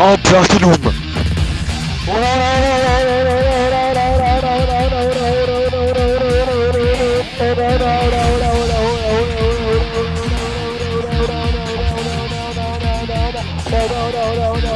Aa Platinum. no, no, no.